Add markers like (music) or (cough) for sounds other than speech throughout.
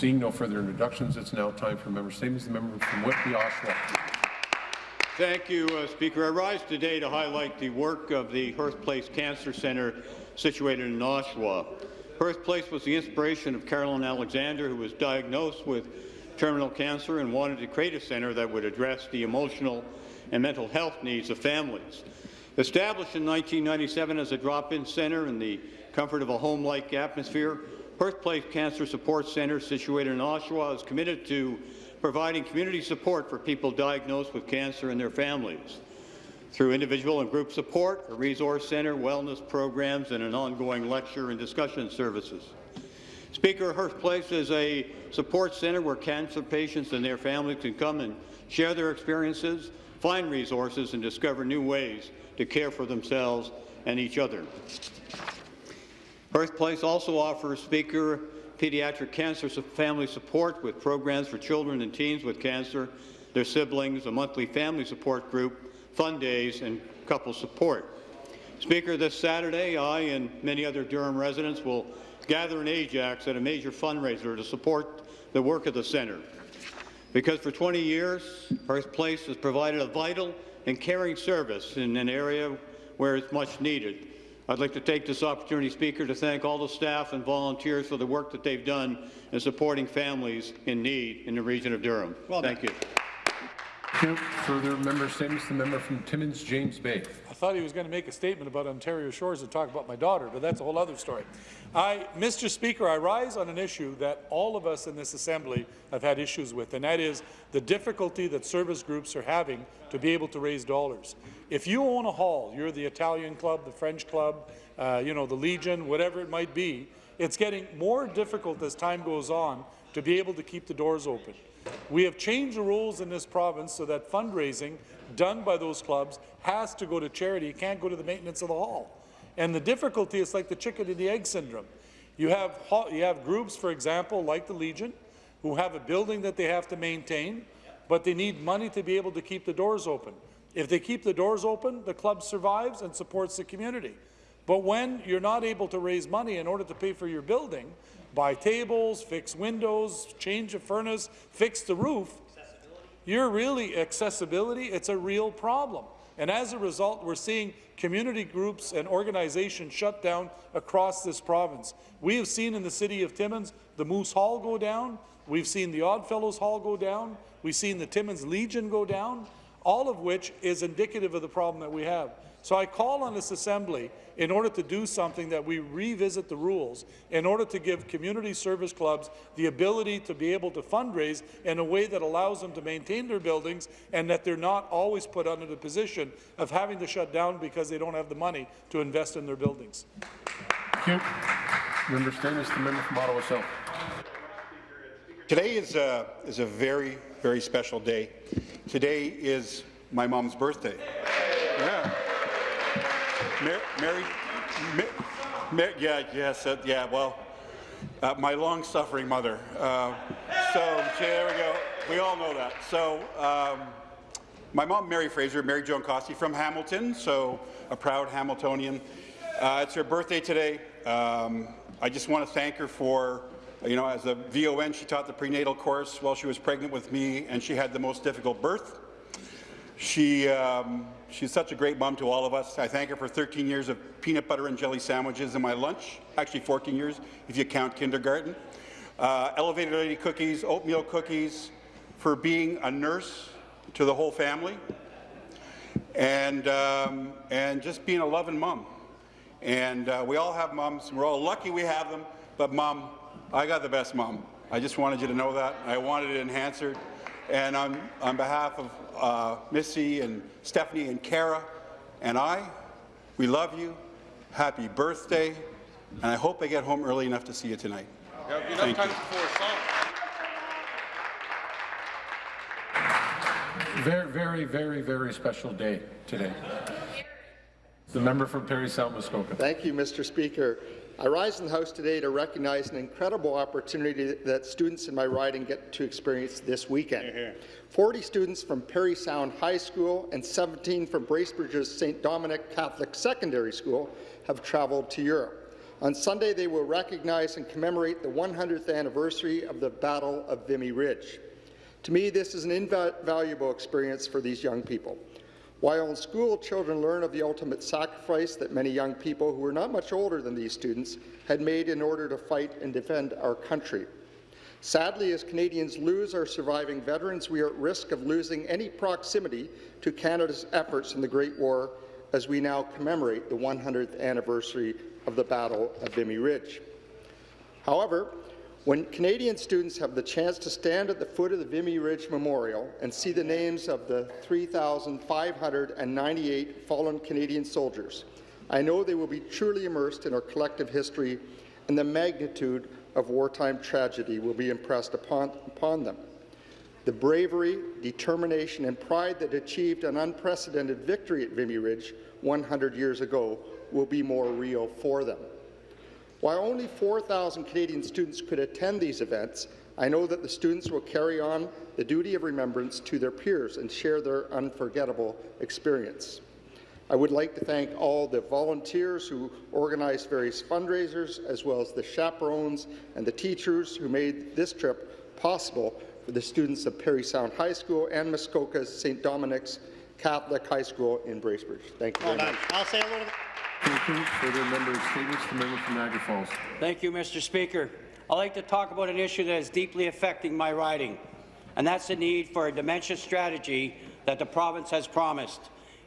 Seeing no further introductions, it's now time for member statements. The member from Whitby, Oshawa. Thank you, uh, Speaker. I rise today to highlight the work of the Hearth Place Cancer Centre situated in Oshawa. Hearth Place was the inspiration of Carolyn Alexander, who was diagnosed with terminal cancer and wanted to create a centre that would address the emotional and mental health needs of families. Established in 1997 as a drop-in centre in the comfort of a home-like atmosphere, Hearth Place Cancer Support Centre, situated in Oshawa, is committed to providing community support for people diagnosed with cancer and their families through individual and group support, a resource centre, wellness programs, and an ongoing lecture and discussion services. Speaker, Hearth Place is a support centre where cancer patients and their families can come and share their experiences, find resources, and discover new ways to care for themselves and each other. Hearth Place also offers Speaker pediatric cancer family support with programs for children and teens with cancer, their siblings, a monthly family support group, fun days, and couple support. Speaker, this Saturday, I and many other Durham residents will gather in Ajax at a major fundraiser to support the work of the centre. Because for 20 years, Hearth Place has provided a vital and caring service in an area where it's much needed. I'd like to take this opportunity, Speaker, to thank all the staff and volunteers for the work that they've done in supporting families in need in the region of Durham. Well thank you. Thank you. Further member statements. The member from Timmins, James Bay. I thought he was going to make a statement about Ontario Shores and talk about my daughter, but that's a whole other story. I, Mr. Speaker, I rise on an issue that all of us in this Assembly have had issues with, and that is the difficulty that service groups are having to be able to raise dollars. If you own a hall, you're the Italian club, the French club, uh, you know, the Legion, whatever it might be, it's getting more difficult as time goes on to be able to keep the doors open. We have changed the rules in this province so that fundraising done by those clubs has to go to charity. It can't go to the maintenance of the hall. And the difficulty is like the chicken and the egg syndrome. You have, you have groups, for example, like the Legion, who have a building that they have to maintain, but they need money to be able to keep the doors open. If they keep the doors open, the club survives and supports the community. But when you're not able to raise money in order to pay for your building, buy tables, fix windows, change a furnace, fix the roof, you're really accessibility, it's a real problem. And as a result, we're seeing community groups and organizations shut down across this province. We have seen in the city of Timmins the Moose Hall go down. We've seen the Oddfellows Hall go down. We've seen the Timmins Legion go down all of which is indicative of the problem that we have. So I call on this Assembly, in order to do something, that we revisit the rules, in order to give community service clubs the ability to be able to fundraise in a way that allows them to maintain their buildings and that they're not always put under the position of having to shut down because they don't have the money to invest in their buildings. Thank you. Member Statements, the member from Ottawa South. Today is a, is a very, very special day. Today is my mom's birthday. Yeah. Mary, Mary, Mary yeah, yes, uh, yeah, well, uh, my long-suffering mother. Uh, so, there we go. We all know that. So, um, my mom, Mary Fraser, Mary Joan Cossey from Hamilton, so a proud Hamiltonian. Uh, it's her birthday today. Um, I just want to thank her for you know, as a VON, she taught the prenatal course while she was pregnant with me, and she had the most difficult birth. She, um, she's such a great mom to all of us. I thank her for 13 years of peanut butter and jelly sandwiches in my lunch, actually 14 years if you count kindergarten. Uh, elevated lady cookies, oatmeal cookies, for being a nurse to the whole family, and, um, and just being a loving mom. And uh, we all have moms, we're all lucky we have them, but mom, I got the best mom. I just wanted you to know that. I wanted to enhance her. And on, on behalf of uh, Missy and Stephanie and Kara and I, we love you. Happy birthday. And I hope I get home early enough to see you tonight. Thank you. Very, very, very, very special day today. The member from Parry Sound Muskoka. Thank you, Mr. Speaker. I rise in the House today to recognize an incredible opportunity that students in my riding get to experience this weekend. 40 students from Parry Sound High School and 17 from Bracebridge's St. Dominic Catholic Secondary School have traveled to Europe. On Sunday, they will recognize and commemorate the 100th anniversary of the Battle of Vimy Ridge. To me, this is an invaluable experience for these young people. While in school, children learn of the ultimate sacrifice that many young people who were not much older than these students had made in order to fight and defend our country. Sadly, as Canadians lose our surviving veterans, we are at risk of losing any proximity to Canada's efforts in the Great War as we now commemorate the 100th anniversary of the Battle of Vimy Ridge. However, when Canadian students have the chance to stand at the foot of the Vimy Ridge Memorial and see the names of the 3,598 fallen Canadian soldiers, I know they will be truly immersed in our collective history and the magnitude of wartime tragedy will be impressed upon, upon them. The bravery, determination and pride that achieved an unprecedented victory at Vimy Ridge 100 years ago will be more real for them. While only 4,000 Canadian students could attend these events, I know that the students will carry on the duty of remembrance to their peers and share their unforgettable experience. I would like to thank all the volunteers who organized various fundraisers, as well as the chaperones and the teachers who made this trip possible for the students of Parry Sound High School and Muskoka's St. Dominic's Catholic High School in Bracebridge. Thank you Well very done. much. I'll say a little. Thank you. Further member statements, the member from Niagara Falls. Thank you, Mr. Speaker. I'd like to talk about an issue that is deeply affecting my riding, and that's the need for a dementia strategy that the province has promised.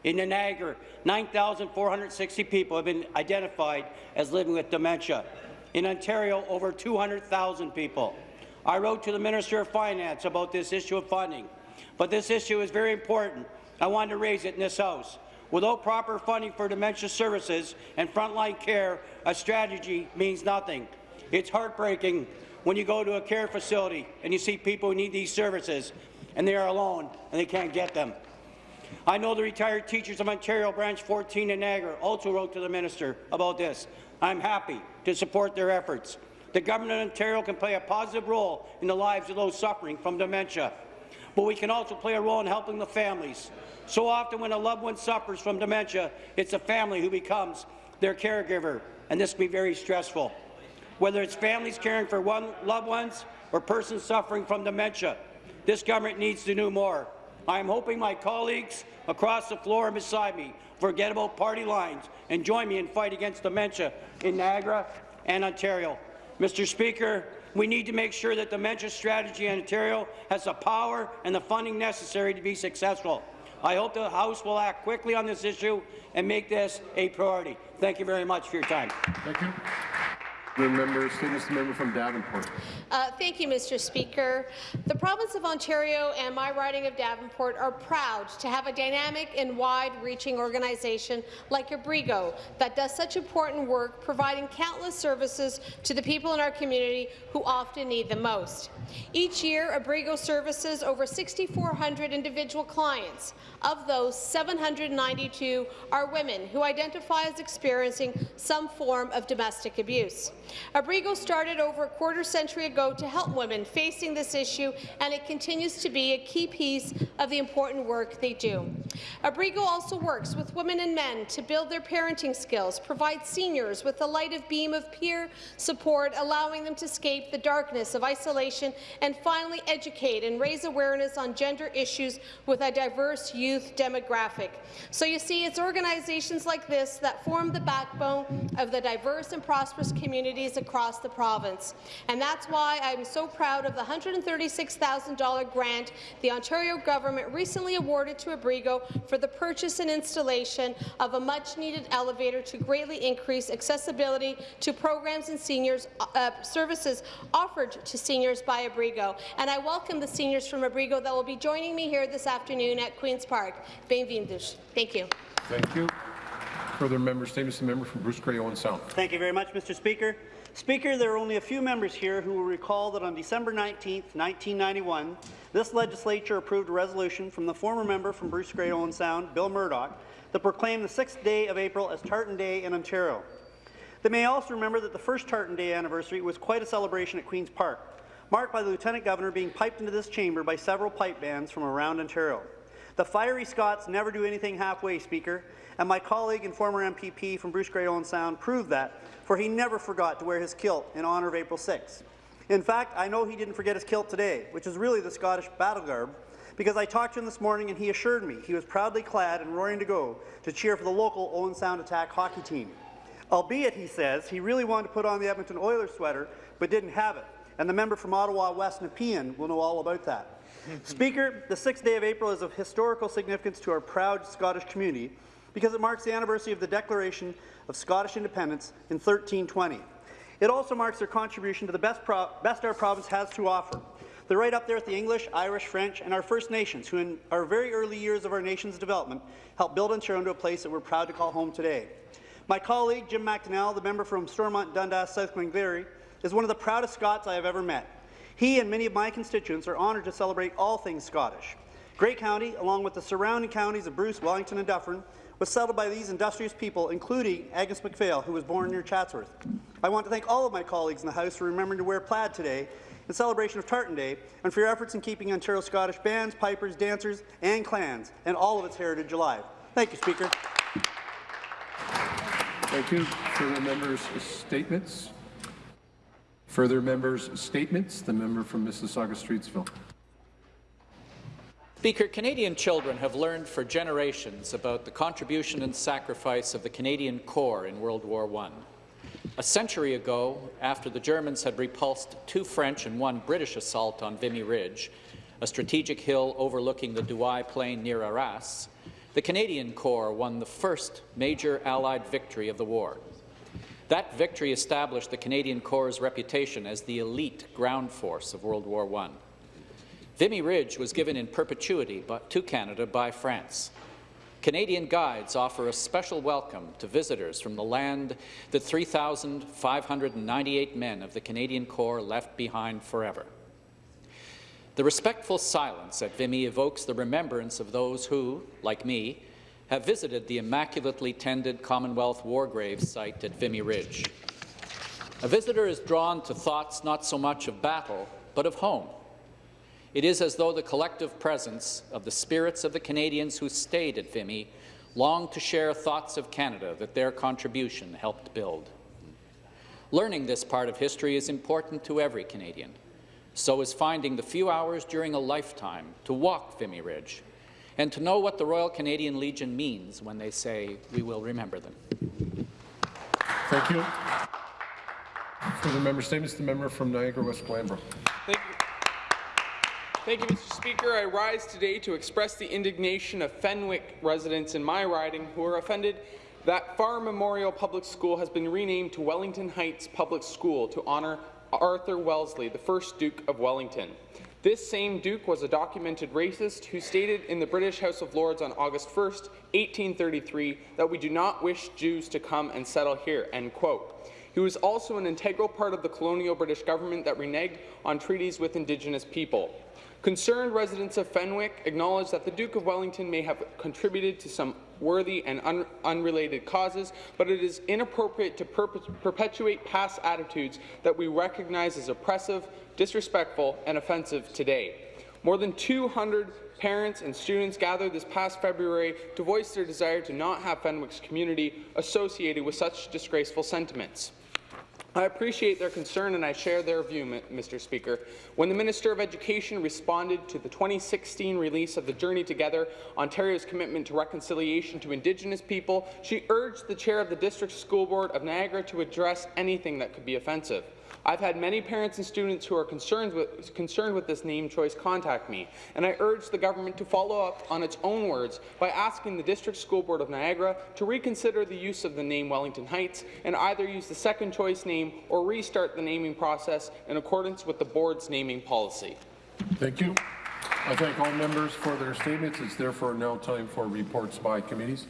In the Niagara, 9,460 people have been identified as living with dementia. In Ontario, over 200,000 people. I wrote to the Minister of Finance about this issue of funding, but this issue is very important. I wanted to raise it in this House. Without proper funding for dementia services and frontline care, a strategy means nothing. It's heartbreaking when you go to a care facility and you see people who need these services and they are alone and they can't get them. I know the retired teachers of Ontario Branch 14 in Niagara also wrote to the minister about this. I'm happy to support their efforts. The government of Ontario can play a positive role in the lives of those suffering from dementia, but we can also play a role in helping the families. So often when a loved one suffers from dementia, it's a family who becomes their caregiver, and this can be very stressful. Whether it's families caring for one loved ones or persons suffering from dementia, this government needs to do more. I am hoping my colleagues across the floor and beside me forget about party lines and join me in fight against dementia in Niagara and Ontario. Mr. Speaker, we need to make sure that the dementia strategy in Ontario has the power and the funding necessary to be successful. I hope the House will act quickly on this issue and make this a priority. Thank you very much for your time. Thank you. Statements, the member from Davenport. Uh, thank you, Mr. Speaker. The province of Ontario and my riding of Davenport are proud to have a dynamic and wide-reaching organization like Abrigo that does such important work, providing countless services to the people in our community who often need them most. Each year, Abrigo services over 6,400 individual clients. Of those, 792 are women who identify as experiencing some form of domestic abuse. Abrigo started over a quarter century ago to help women facing this issue, and it continues to be a key piece of the important work they do. Abrigo also works with women and men to build their parenting skills, provide seniors with a light of beam of peer support, allowing them to escape the darkness of isolation, and finally educate and raise awareness on gender issues with a diverse youth demographic. So you see, it's organizations like this that form the backbone of the diverse and prosperous communities across the province. And that's why I'm so proud of the $136,000 grant the Ontario government recently awarded to Abrigo for the purchase and installation of a much-needed elevator to greatly increase accessibility to programs and seniors uh, services offered to seniors by Abrigo. And I welcome the seniors from Abrigo that will be joining me here this afternoon at Queen's Park. Thank you. Thank you. Further member statements, the member from Bruce Grey Owen Sound. Thank you very much, Mr. Speaker. Speaker, there are only a few members here who will recall that on December 19, 1991, this legislature approved a resolution from the former member from Bruce Grey Owen Sound, Bill Murdoch, that proclaimed the 6th day of April as Tartan Day in Ontario. They may also remember that the first Tartan Day anniversary was quite a celebration at Queen's Park, marked by the Lieutenant Governor being piped into this chamber by several pipe bands from around Ontario. The fiery Scots never do anything halfway, Speaker, and my colleague and former MPP from Bruce Grey Owen Sound proved that, for he never forgot to wear his kilt in honour of April 6. In fact, I know he didn't forget his kilt today, which is really the Scottish battle garb, because I talked to him this morning and he assured me he was proudly clad and roaring to go to cheer for the local Owen Sound Attack hockey team. Albeit, he says, he really wanted to put on the Edmonton Oilers sweater, but didn't have it. And the member from Ottawa West Nepean will know all about that. (laughs) Speaker, the 6th day of April is of historical significance to our proud Scottish community because it marks the anniversary of the Declaration of Scottish Independence in 1320. It also marks their contribution to the best, best our province has to offer. They're right up there with the English, Irish, French, and our First Nations, who in our very early years of our nation's development helped build Ontario into a place that we're proud to call home today. My colleague, Jim McDonell, the member from Stormont, Dundas, South Glengarry, is one of the proudest Scots I have ever met. He and many of my constituents are honoured to celebrate all things Scottish. Grey County, along with the surrounding counties of Bruce, Wellington and Dufferin, was settled by these industrious people, including Agnes MacPhail, who was born near Chatsworth. I want to thank all of my colleagues in the House for remembering to wear plaid today in celebration of Tartan Day and for your efforts in keeping Ontario Scottish bands, pipers, dancers and clans and all of its heritage alive. Thank you, Speaker. Thank you. Further members' statements? Further members' statements? The member from Mississauga-Streetsville. Speaker, Canadian children have learned for generations about the contribution and sacrifice of the Canadian Corps in World War I. A century ago, after the Germans had repulsed two French and one British assault on Vimy Ridge, a strategic hill overlooking the Douai Plain near Arras, the Canadian Corps won the first major Allied victory of the war. That victory established the Canadian Corps' reputation as the elite ground force of World War I. Vimy Ridge was given in perpetuity to Canada by France. Canadian guides offer a special welcome to visitors from the land that 3,598 men of the Canadian Corps left behind forever. The respectful silence at Vimy evokes the remembrance of those who, like me, have visited the immaculately tended Commonwealth War Graves site at Vimy Ridge. A visitor is drawn to thoughts not so much of battle, but of home, it is as though the collective presence of the spirits of the Canadians who stayed at Vimy longed to share thoughts of Canada that their contribution helped build. Learning this part of history is important to every Canadian. So is finding the few hours during a lifetime to walk Vimy Ridge and to know what the Royal Canadian Legion means when they say, we will remember them. Thank you. For the member statements, the member from Niagara West Glanbrook. Thank you. Mr. Speaker. I rise today to express the indignation of Fenwick residents in my riding who are offended that Far Memorial Public School has been renamed to Wellington Heights Public School to honour Arthur Wellesley, the first Duke of Wellington. This same Duke was a documented racist who stated in the British House of Lords on August 1, 1833, that we do not wish Jews to come and settle here, end quote. He was also an integral part of the colonial British government that reneged on treaties with Indigenous people. Concerned residents of Fenwick acknowledge that the Duke of Wellington may have contributed to some worthy and un unrelated causes, but it is inappropriate to per perpetuate past attitudes that we recognize as oppressive, disrespectful, and offensive today. More than 200 parents and students gathered this past February to voice their desire to not have Fenwick's community associated with such disgraceful sentiments. I appreciate their concern and I share their view, Mr. Speaker. When the Minister of Education responded to the 2016 release of the Journey Together, Ontario's commitment to reconciliation to Indigenous people, she urged the chair of the District School Board of Niagara to address anything that could be offensive. I've had many parents and students who are concerned with, concerned with this name choice contact me, and I urge the government to follow up on its own words by asking the District School Board of Niagara to reconsider the use of the name Wellington Heights and either use the second choice name or restart the naming process in accordance with the board's naming policy. Thank you. I thank all members for their statements. It's therefore now time for reports by committees.